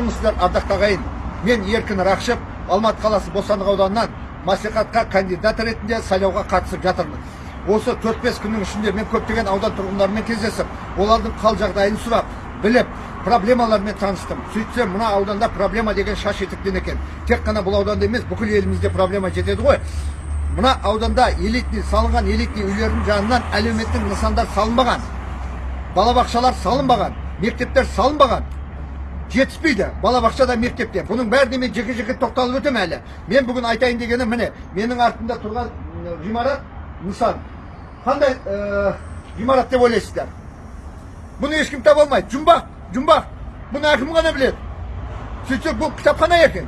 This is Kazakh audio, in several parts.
саламатсыздар ардақты ағайын. Мен еркін рақышев алматы қаласы бостандық ауданынан мәслихатқа кандидат ретінде сайлауға қатысып жатырмын. Осы төрт бес күннің ішінде мен көптеген аудан тұрғындарымен кездесіп олардың қал жағдайын сұрап біліп проблемалармен таныстым. Сөйтсем мына ауданда проблема деген шаш етектен екен. Тек қана бұл ауданда емес бүкіл елімізде проблема жетеді ғой. Мына ауданда элитный салынған элитный үйлердің жанынан әлеуметтік нысандар салынбаған. Балабақшалар салынбаған мектептер салынбаған. Жетіспейді балабақша да мектепте бұның бәріне мен жеке жеке тоқталып өтемін әлі мен бүгін айтайын дегенім міне менің артымда тұрған ғимарат нысан қандай ә, ғимарат деп ойлайсыздар бұны ешкім таба алмайды жұмбақ жұмбақ бұны әкім ғана біледі сөйтсек бұл кітапхана екен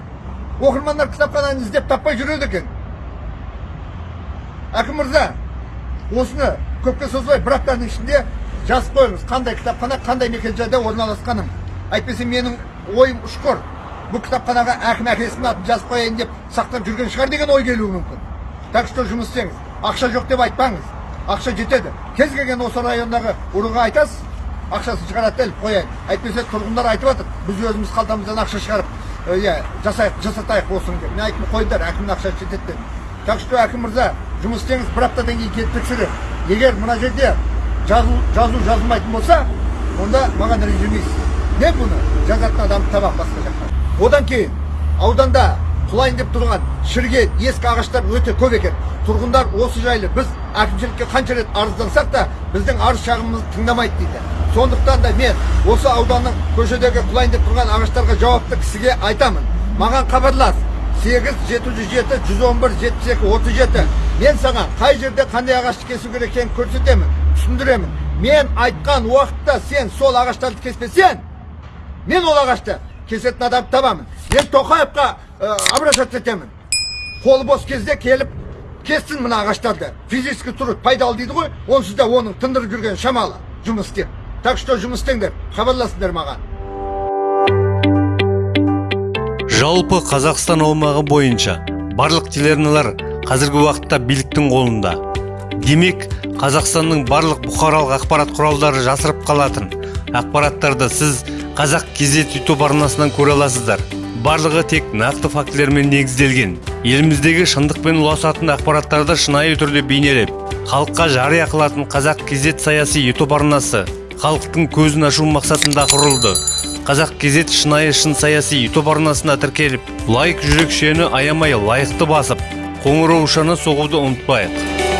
оқырмандар кітапхананы іздеп таппай жүреді екен әкім мырза осыны көпке созбай бір аптаның ішінде жазып қойыңыз қандай кітапхана қандай мекенжайда орналасқанын әйтпесе менің ойым ұшқыр. Бұл кітапханаға әкім әкесінің атын жазып қояйын деп сақтап жүрген шығар деген ой келуі мүмкін. Так что жұмыс істеңіз. Ақша жоқ деп айтпаңыз. Ақша жетеді. Кез келген осы райондағы ұрыға айтасыз. Ақшасын шығарады іліп қояйын. Әйтпесе тұрғындар айтып жатыр. Біз өзіміз қалтамыздан ақша шығарып иә жасайық жасатайық осыны деп. Мен айттым қойыңдар әкімнің ақшасы жетеді дедім так что әкім мырза жұмыс істеңіз. бір аптадан кейін келіп егер мына жерде жазу, жазу жазылмайтын болса онда маған ренжімейсіз. Мен бұны жазатын адамды табамын басқа жақтан одан кейін ауданда құлайын деп тұрған шіріген ескі ағаштар өте көп екен. Тұрғындар осы жайлы біз әкімшілікке қанша рет арыздансақ та біздің арыз шағымымызды тыңдамайды дейді. Сондықтан да мен осы ауданның көшедегі құлайын деп тұрған ағаштарға жауапты кісіге айтамын. Маған хабарлас. Сегіз жеті жүз жеті жүз он бір жетпіс екі отыз жеті. Мен саған қай жерде қандай ағашты кесу керек екенін көрсетемін түсіндіремін. Мен айтқан уақытта сен сол ағаштарды кеспесең мен ол ағашты кесетін адамды табамын. Мен тоқаевқа ә, обращаться етемін. Қолы бос кезде келіп кессін мына ағаштарды физически тұрып пайдалы дейді ғой. Онсыз да оның тындырып жүрген шамалы жұмыс істеп. Так что жұмыс істеңдер хабарласыңдар маған. Жалпы қазақстан аумағы бойынша барлық телеарналар қазіргі уақытта биліктің қолында. Демек қазақстанның барлық бұқаралық ақпарат құралдары жасырып қалатын ақпараттарды сіз қазақ кезет ютуб арнасынан көре аласыздар. Барлығы тек нақты фактілермен негізделген. Еліміздегі шындықпен ұласатын ақпараттарды шынайы түрде бейнелеп халыққа жария қылатын қазақ кезет саяси ютуб арнасы халықтың көзін ашу мақсатында құрылды. Қазақ кезет шынайы шын саяси ютуб арнасына тіркеліп лайк жүрекшені аямай лайықты басып қоңыраушаны соғуды ұмытпайық.